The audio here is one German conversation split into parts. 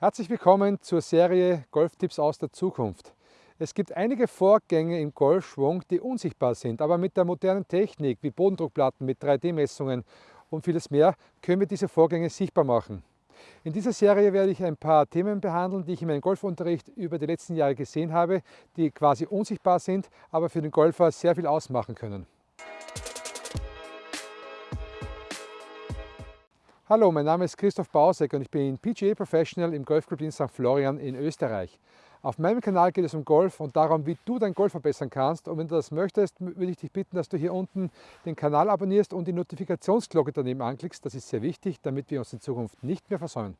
Herzlich willkommen zur Serie Golftipps aus der Zukunft. Es gibt einige Vorgänge im Golfschwung, die unsichtbar sind, aber mit der modernen Technik wie Bodendruckplatten mit 3D-Messungen und vieles mehr können wir diese Vorgänge sichtbar machen. In dieser Serie werde ich ein paar Themen behandeln, die ich in meinem Golfunterricht über die letzten Jahre gesehen habe, die quasi unsichtbar sind, aber für den Golfer sehr viel ausmachen können. Hallo, mein Name ist Christoph Bausek und ich bin PGA Professional im Golfclub in St. Florian in Österreich. Auf meinem Kanal geht es um Golf und darum, wie du dein Golf verbessern kannst. Und wenn du das möchtest, würde ich dich bitten, dass du hier unten den Kanal abonnierst und die Notifikationsglocke daneben anklickst. Das ist sehr wichtig, damit wir uns in Zukunft nicht mehr versäumen.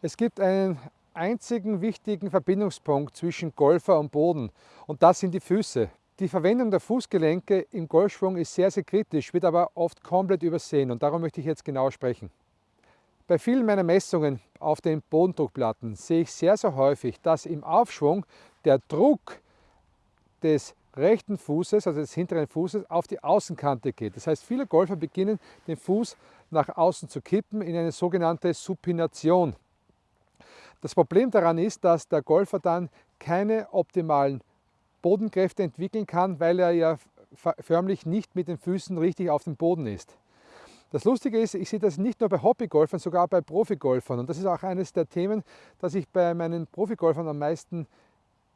Es gibt einen einzigen wichtigen Verbindungspunkt zwischen Golfer und Boden und das sind die Füße. Die Verwendung der Fußgelenke im Golfschwung ist sehr, sehr kritisch, wird aber oft komplett übersehen und darum möchte ich jetzt genauer sprechen. Bei vielen meiner Messungen auf den Bodendruckplatten sehe ich sehr, sehr häufig, dass im Aufschwung der Druck des rechten Fußes, also des hinteren Fußes, auf die Außenkante geht. Das heißt, viele Golfer beginnen, den Fuß nach außen zu kippen in eine sogenannte Supination. Das Problem daran ist, dass der Golfer dann keine optimalen Bodenkräfte entwickeln kann, weil er ja förmlich nicht mit den Füßen richtig auf dem Boden ist. Das Lustige ist, ich sehe das nicht nur bei Hobbygolfern, sogar bei Profigolfern. Und das ist auch eines der Themen, das ich bei meinen Profigolfern am meisten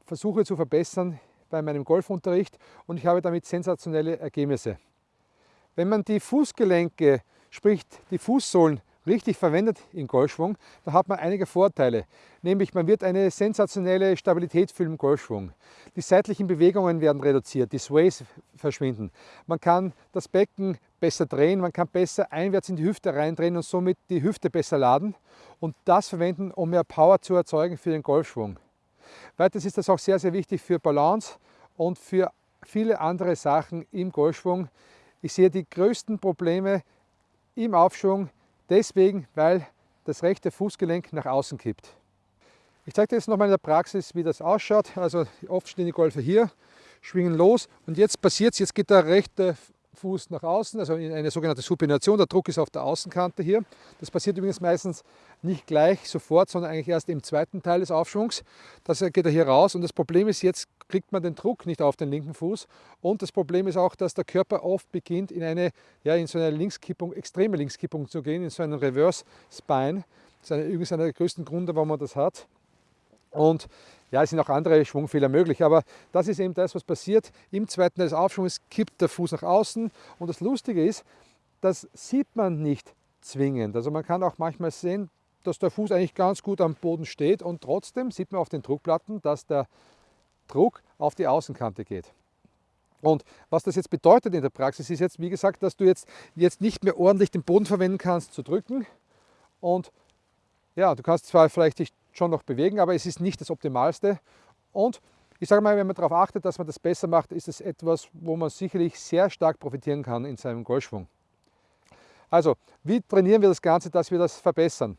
versuche zu verbessern bei meinem Golfunterricht. Und ich habe damit sensationelle Ergebnisse. Wenn man die Fußgelenke, sprich die Fußsohlen, richtig verwendet im Golfschwung, dann hat man einige Vorteile. Nämlich man wird eine sensationelle Stabilität fühlen im Golfschwung. Die seitlichen Bewegungen werden reduziert, die Sways verschwinden. Man kann das Becken besser drehen, man kann besser einwärts in die Hüfte reindrehen und somit die Hüfte besser laden und das verwenden, um mehr Power zu erzeugen für den Golfschwung. Weiters ist das auch sehr, sehr wichtig für Balance und für viele andere Sachen im Golfschwung. Ich sehe die größten Probleme im Aufschwung Deswegen, weil das rechte Fußgelenk nach außen kippt. Ich zeige dir jetzt nochmal in der Praxis, wie das ausschaut. Also oft stehen die Golfer hier, schwingen los und jetzt passiert es, jetzt geht der rechte Fuß nach außen, also in eine sogenannte Supination. Der Druck ist auf der Außenkante hier. Das passiert übrigens meistens nicht gleich sofort, sondern eigentlich erst im zweiten Teil des Aufschwungs. Das geht er hier raus und das Problem ist, jetzt kriegt man den Druck nicht auf den linken Fuß und das Problem ist auch, dass der Körper oft beginnt in eine, ja, in so eine Linkskippung, extreme Linkskippung zu gehen, in so einen Reverse Spine. Das ist übrigens einer der größten Gründe, warum man das hat. Und ja, es sind auch andere Schwungfehler möglich, aber das ist eben das, was passiert. Im zweiten des Aufschwungs kippt der Fuß nach außen und das Lustige ist, das sieht man nicht zwingend. Also man kann auch manchmal sehen, dass der Fuß eigentlich ganz gut am Boden steht und trotzdem sieht man auf den Druckplatten, dass der Druck auf die Außenkante geht. Und was das jetzt bedeutet in der Praxis ist jetzt, wie gesagt, dass du jetzt, jetzt nicht mehr ordentlich den Boden verwenden kannst zu drücken und ja, du kannst zwar vielleicht dich schon noch bewegen, aber es ist nicht das Optimalste. Und ich sage mal, wenn man darauf achtet, dass man das besser macht, ist es etwas, wo man sicherlich sehr stark profitieren kann in seinem Golfschwung. Also, wie trainieren wir das Ganze, dass wir das verbessern?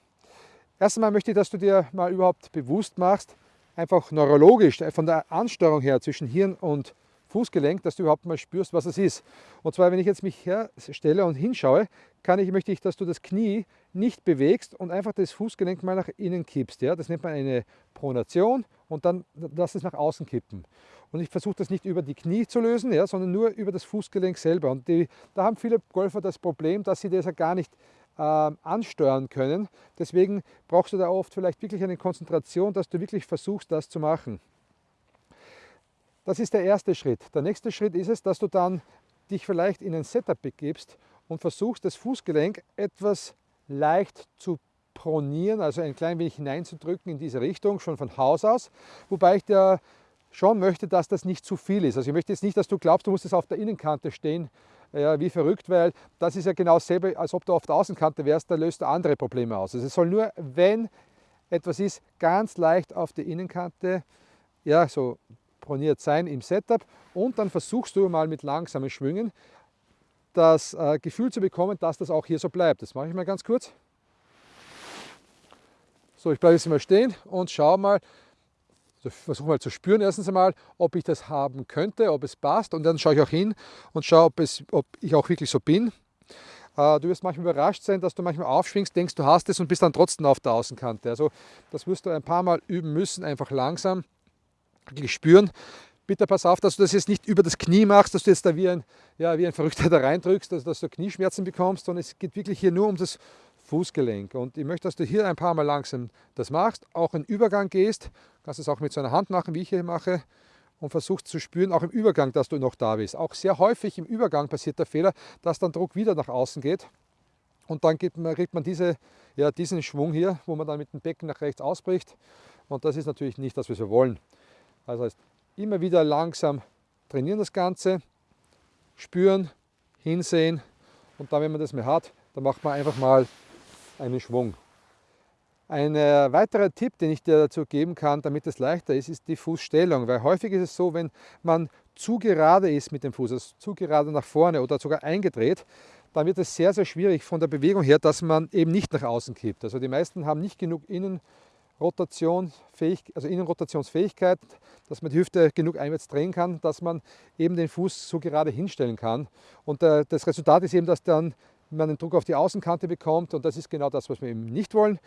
Erst einmal möchte ich, dass du dir mal überhaupt bewusst machst, einfach neurologisch, von der Ansteuerung her zwischen Hirn und Fußgelenk, dass du überhaupt mal spürst, was es ist. Und zwar, wenn ich jetzt mich herstelle und hinschaue, kann ich, möchte ich, dass du das Knie nicht bewegst und einfach das Fußgelenk mal nach innen kippst. Ja? Das nennt man eine Pronation und dann lass es nach außen kippen. Und ich versuche das nicht über die Knie zu lösen, ja, sondern nur über das Fußgelenk selber. Und die, da haben viele Golfer das Problem, dass sie das ja gar nicht äh, ansteuern können. Deswegen brauchst du da oft vielleicht wirklich eine Konzentration, dass du wirklich versuchst, das zu machen. Das ist der erste Schritt. Der nächste Schritt ist es, dass du dann dich vielleicht in ein Setup begibst und versuchst, das Fußgelenk etwas leicht zu pronieren, also ein klein wenig hineinzudrücken in diese Richtung, schon von Haus aus. Wobei ich dir schon möchte, dass das nicht zu viel ist. Also ich möchte jetzt nicht, dass du glaubst, du musst es auf der Innenkante stehen, ja, wie verrückt, weil das ist ja genau dasselbe, als ob du auf der Außenkante wärst, da löst du andere Probleme aus. Also es soll nur, wenn etwas ist, ganz leicht auf die Innenkante, ja, so proniert sein im Setup und dann versuchst du mal mit langsamen Schwüngen das äh, Gefühl zu bekommen, dass das auch hier so bleibt. Das mache ich mal ganz kurz. So, ich bleibe jetzt mal stehen und schaue mal, also versuche mal zu spüren erstens einmal, ob ich das haben könnte, ob es passt und dann schaue ich auch hin und schaue, ob, es, ob ich auch wirklich so bin. Äh, du wirst manchmal überrascht sein, dass du manchmal aufschwingst, denkst, du hast es und bist dann trotzdem auf der Außenkante. Also das wirst du ein paar Mal üben müssen, einfach langsam wirklich spüren. Bitte pass auf, dass du das jetzt nicht über das Knie machst, dass du jetzt da wie ein, ja, wie ein Verrückter da reindrückst, also dass du Knieschmerzen bekommst, sondern es geht wirklich hier nur um das Fußgelenk. Und ich möchte, dass du hier ein paar Mal langsam das machst, auch in Übergang gehst. Du kannst es auch mit so einer Hand machen, wie ich hier mache und versuchst zu spüren, auch im Übergang, dass du noch da bist. Auch sehr häufig im Übergang passiert der Fehler, dass dann Druck wieder nach außen geht und dann man, kriegt man diese, ja, diesen Schwung hier, wo man dann mit dem Becken nach rechts ausbricht und das ist natürlich nicht das, was wir wollen. Also heißt, immer wieder langsam trainieren das Ganze, spüren, hinsehen und dann, wenn man das mehr hat, dann macht man einfach mal einen Schwung. Ein äh, weiterer Tipp, den ich dir dazu geben kann, damit es leichter ist, ist die Fußstellung. Weil häufig ist es so, wenn man zu gerade ist mit dem Fuß, also zu gerade nach vorne oder sogar eingedreht, dann wird es sehr, sehr schwierig von der Bewegung her, dass man eben nicht nach außen kippt. Also die meisten haben nicht genug Innenrotationsfähig, also Innenrotationsfähigkeit, dass man die Hüfte genug einwärts drehen kann, dass man eben den Fuß so gerade hinstellen kann. Und äh, das Resultat ist eben, dass dann man den Druck auf die Außenkante bekommt und das ist genau das, was wir eben nicht wollen.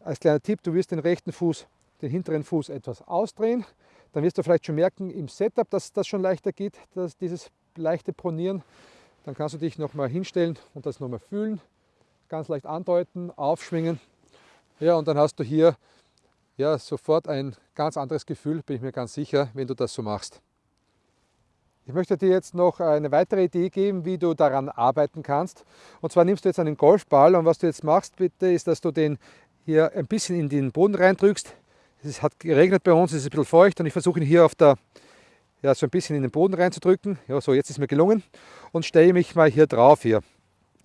Als kleiner Tipp, du wirst den rechten Fuß, den hinteren Fuß etwas ausdrehen. Dann wirst du vielleicht schon merken im Setup, dass das schon leichter geht, dass dieses leichte Pronieren. Dann kannst du dich nochmal hinstellen und das nochmal fühlen, ganz leicht andeuten, aufschwingen. Ja, und dann hast du hier ja, sofort ein ganz anderes Gefühl, bin ich mir ganz sicher, wenn du das so machst. Ich möchte dir jetzt noch eine weitere Idee geben, wie du daran arbeiten kannst. Und zwar nimmst du jetzt einen Golfball und was du jetzt machst bitte, ist, dass du den hier ein bisschen in den Boden reindrückst. Es hat geregnet bei uns, es ist ein bisschen feucht und ich versuche ihn hier auf der, ja, so ein bisschen in den Boden reinzudrücken. Ja, so jetzt ist mir gelungen und stelle mich mal hier drauf hier.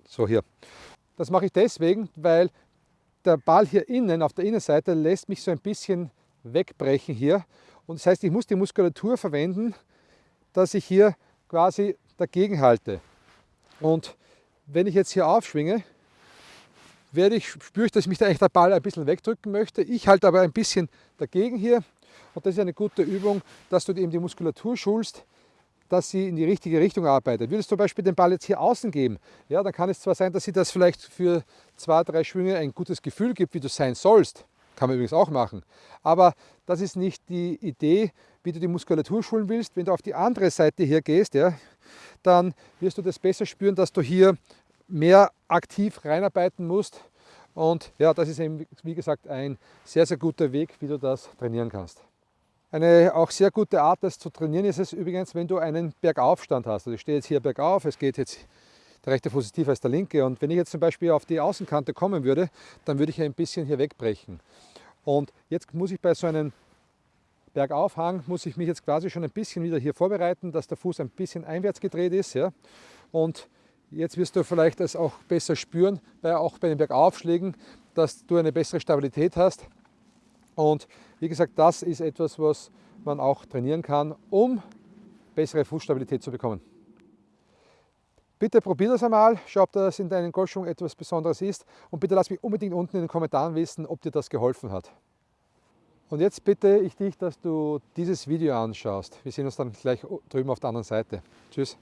So hier. Das mache ich deswegen, weil der Ball hier innen auf der Innenseite lässt mich so ein bisschen wegbrechen hier. Und das heißt, ich muss die Muskulatur verwenden, dass ich hier quasi dagegen halte. Und wenn ich jetzt hier aufschwinge, werde ich, spüre ich, dass mich der echte Ball ein bisschen wegdrücken möchte. Ich halte aber ein bisschen dagegen hier und das ist eine gute Übung, dass du eben die Muskulatur schulst, dass sie in die richtige Richtung arbeitet. Würdest du zum Beispiel den Ball jetzt hier außen geben, ja, dann kann es zwar sein, dass sie das vielleicht für zwei, drei Schwünge ein gutes Gefühl gibt, wie du sein sollst. Kann man übrigens auch machen. Aber das ist nicht die Idee, wie du die Muskulatur schulen willst. Wenn du auf die andere Seite hier gehst, ja, dann wirst du das besser spüren, dass du hier mehr aktiv reinarbeiten musst. Und ja, das ist eben, wie gesagt, ein sehr, sehr guter Weg, wie du das trainieren kannst. Eine auch sehr gute Art, das zu trainieren, ist es übrigens, wenn du einen Bergaufstand hast. Also ich stehe jetzt hier bergauf, es geht jetzt der rechte Fuß ist tiefer als der linke. Und wenn ich jetzt zum Beispiel auf die Außenkante kommen würde, dann würde ich ein bisschen hier wegbrechen. Und jetzt muss ich bei so einem Bergaufhang, muss ich mich jetzt quasi schon ein bisschen wieder hier vorbereiten, dass der Fuß ein bisschen einwärts gedreht ist. Ja? Und Jetzt wirst du vielleicht das auch besser spüren, weil auch bei den Bergaufschlägen, dass du eine bessere Stabilität hast. Und wie gesagt, das ist etwas, was man auch trainieren kann, um bessere Fußstabilität zu bekommen. Bitte probier das einmal, schau, ob das in deinen Golfschwung etwas Besonderes ist und bitte lass mich unbedingt unten in den Kommentaren wissen, ob dir das geholfen hat. Und jetzt bitte ich dich, dass du dieses Video anschaust. Wir sehen uns dann gleich drüben auf der anderen Seite. Tschüss.